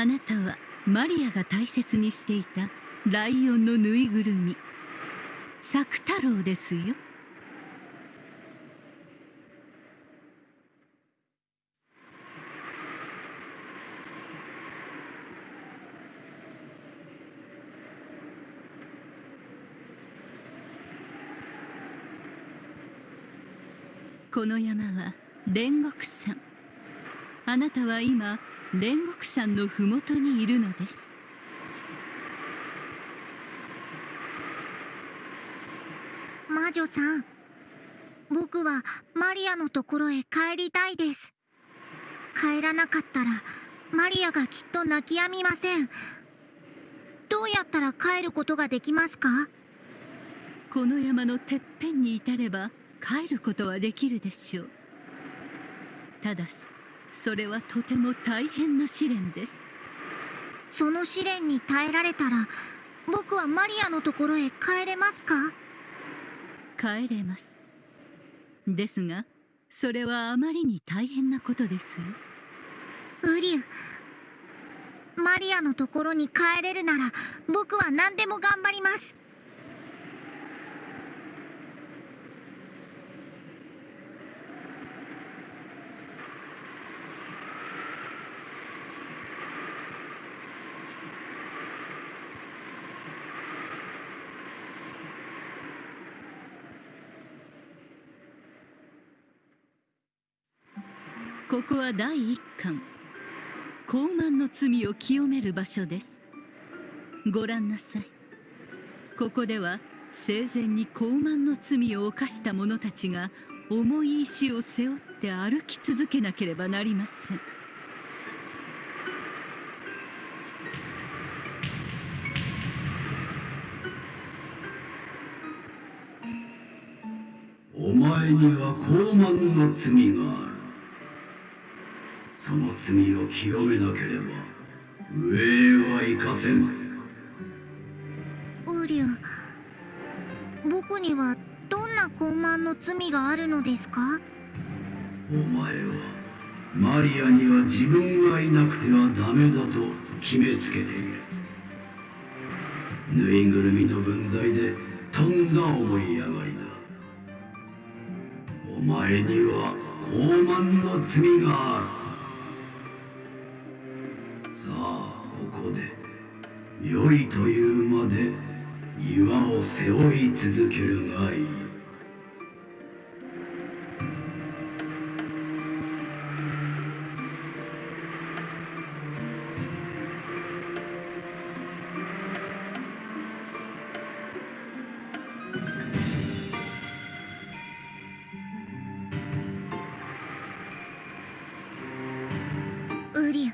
あなたはマリアが大切にしていたライオンのぬいぐるみ。作太郎ですよ。この山は煉獄山。あなたは今煉獄山の麓にいるのです。魔女さん僕はマリアのところへ帰りたいです。帰らなかったらマリアがきっと泣き止みません。どうやったら帰ることができますか？この山のてっぺんに至れば帰ることはできるでしょう。ただしそれはとても大変な試練です。その試練に耐えられたら僕はマリアのところへ帰れますか？帰れます。ですがそれはあまりに大変なことです。よウリュマリアのところに帰れるなら僕は何でも頑張りますここは第一巻。高慢の罪を清める場所です。ご覧なさい。ここでは生前に高慢の罪を犯した者たちが重い石を背負って歩き続けなければなりません。お前には高慢の罪があるその罪を清めなければ上は行かせん。ウリュ僕にはどんな傲慢の罪があるのですか？お前はマリアには自分がいなくてはダメだと決めつけている。ぬいぐるみの分際でとんだ思い上がりだ。お前には傲慢の罪がある。良いというまで岩を背負い続けるがいい。ウリ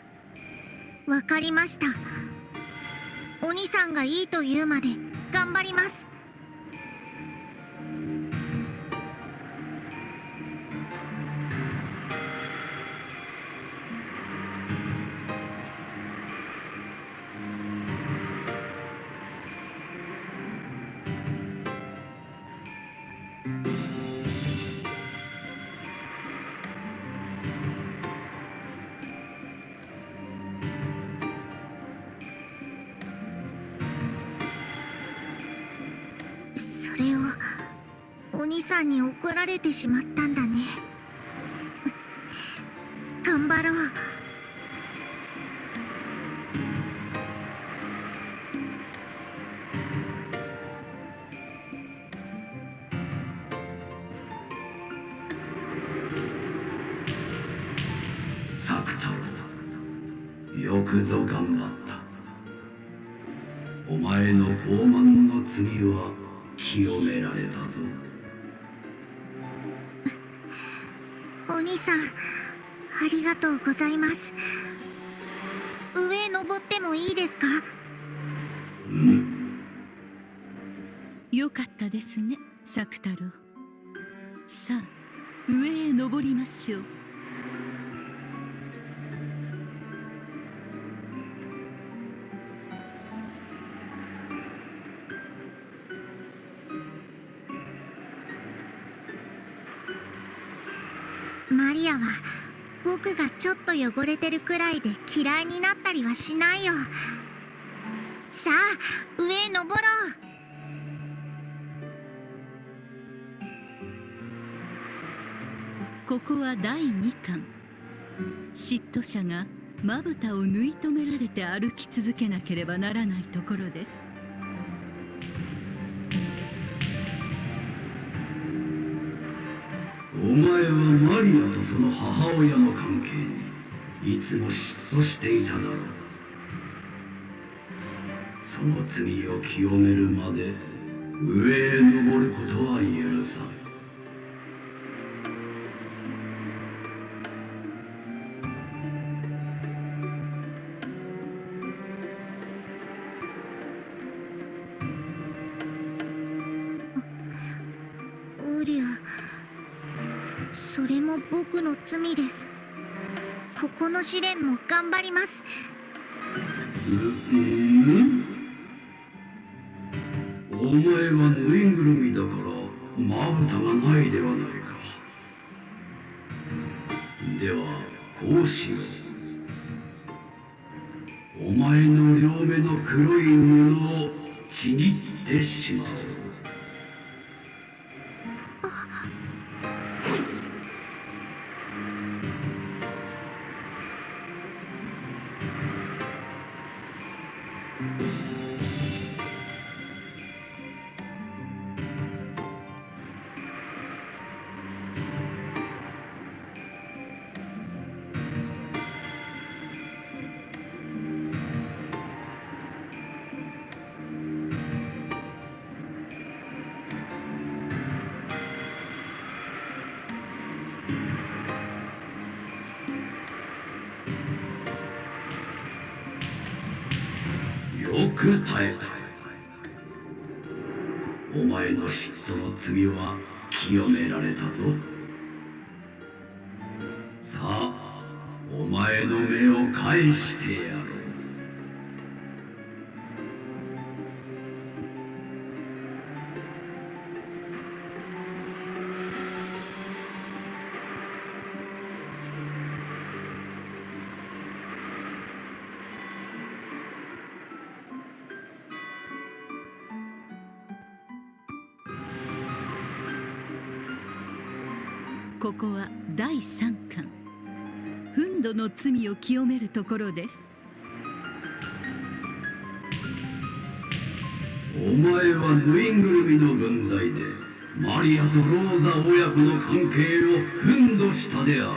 ュわかりました。お兄さんがいいと言うまで頑張ります。れをお兄さんに怒られてしまったんだね。頑張ろう。作太郎よくぞ頑張った。お前の傲慢の罪は清められたぞ。お兄さんありがとうございます。上へ登ってもいいですか？うん。よかったですね作太郎。さあ上へ登りましょうマリアは僕がちょっと汚れてるくらいで嫌いになったりはしないよ。さあ上へ登ろう。ここは第2巻。嫉妬者がまぶたを縫い止められて歩き続けなければならないところです。前はマリアとその母親の関係にいつも嫉妬していただろうその罪を清めるまで上へ登ることは許さんウリュウそれも僕の罪です。ここの試練も頑張ります。お前はぬいぐるみだからまぶたがないではないか。ではこうしよう。お前の両目の黒い布をちぎってしまう。く耐えた。お前の嫉妬の罪は清められたぞ。さあお前の目を返してやここは第3巻。憤怒の罪を清めるところです。お前はぬいぐるみの分際でマリアとローザ親子の関係を憤怒したであろう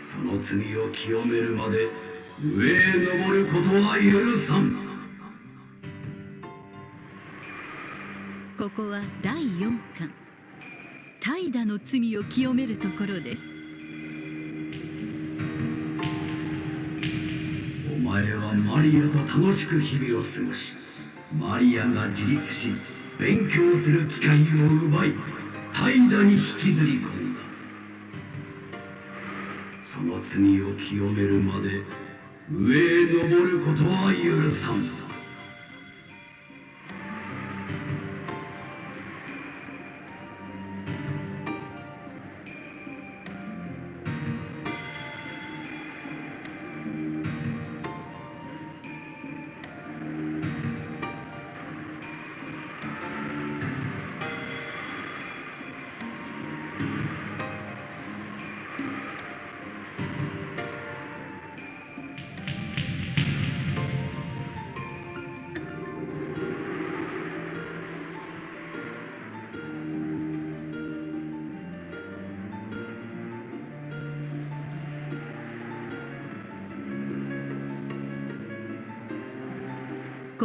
その罪を清めるまで上へ登ることは許さん。ここは第4巻怠惰の罪を清めるところです。お前はマリアと楽しく日々を過ごしマリアが自立し勉強する機会を奪い怠惰に引きずり込んだ。その罪を清めるまで上へ登ることは許さん。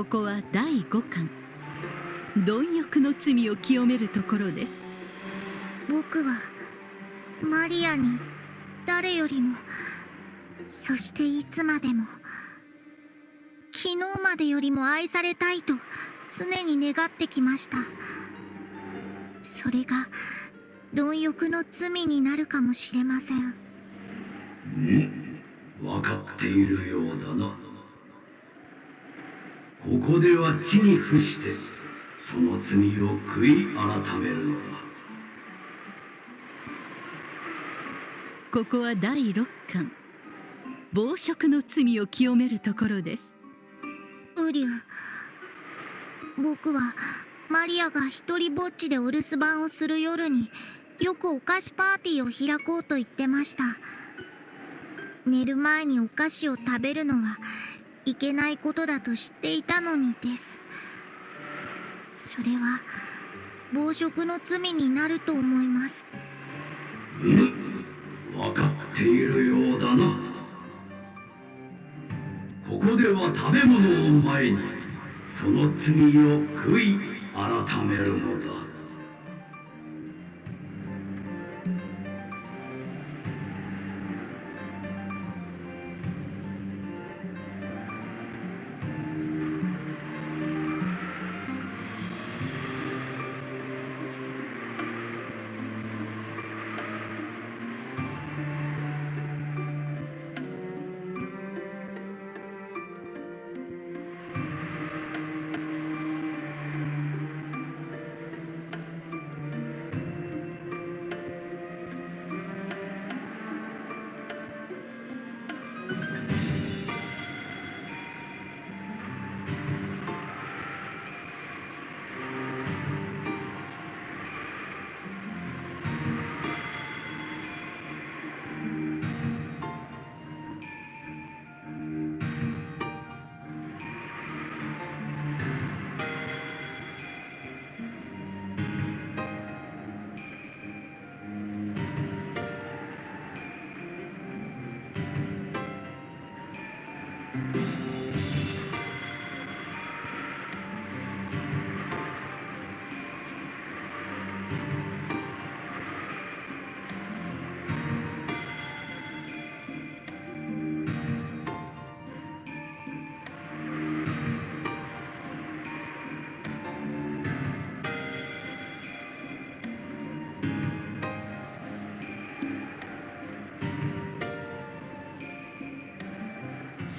ここは第5巻。貪欲の罪を清めるところです。僕はマリアに誰よりもそしていつまでも昨日までよりも愛されたいと常に願ってきました。それが貪欲の罪になるかもしれません。うん。分かっているようだなここでは地に伏してその罪を悔い改めるのだ。ここは第六巻。暴食の罪を清めるところです。ウリュウ僕はマリアが一人ぼっちでお留守番をする夜によくお菓子パーティーを開こうと言ってました。寝る前にお菓子を食べるのはいけないことだと知っていたのにです。それは暴食の罪になると思います。うむ分かっているようだな。ここでは食べ物を前にその罪を悔い改めるのだ。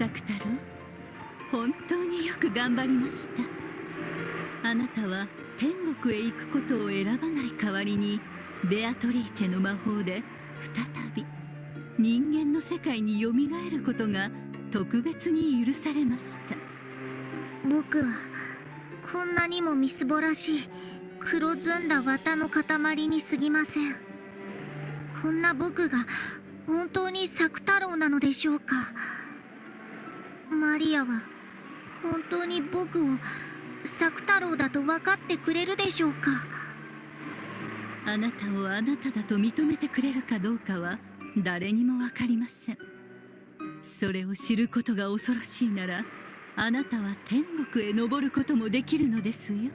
作太郎本当によく頑張りました。あなたは天国へ行くことを選ばない代わりにベアトリーチェの魔法で再び人間の世界によみがえることが特別に許されました。僕はこんなにもみすぼらしい黒ずんだ綿の塊に過ぎません。こんな僕が本当に作太郎なのでしょうか。マリアは本当に僕を作太郎だと分かってくれるでしょうか？あなたをあなただと認めてくれるかどうかは誰にも分かりません。それを知ることが恐ろしいならあなたは天国へ登ることもできるのですよ。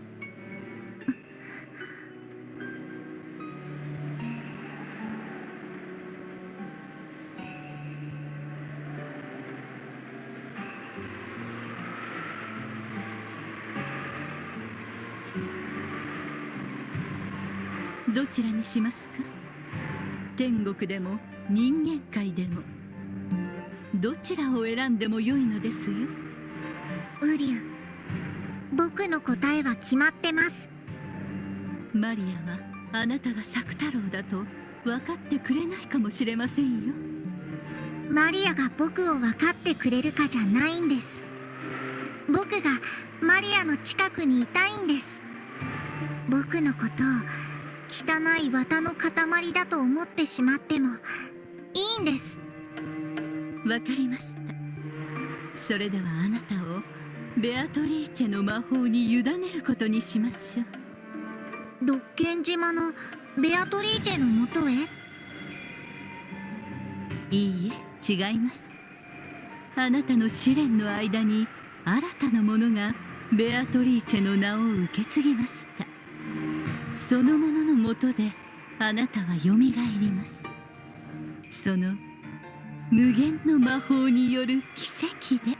どちらにしますか？天国でも人間界でもどちらを選んでも良いのですよ？ウリュウ僕の答えは決まってます。マリアはあなたが作太郎だと分かってくれないかもしれませんよ。マリアが僕を分かってくれるかじゃないんです。僕がマリアの近くにいたいんです。僕のことを汚い綿の塊だと思ってしまってもいいんです。わかりました。それではあなたをベアトリーチェの魔法に委ねることにしましょう。六軒島のベアトリーチェのもとへ？いいえ違います。あなたの試練の間に新たなものがベアトリーチェの名を受け継ぎましたそのもののもとであなたはよみがえります。その無限の魔法による奇跡で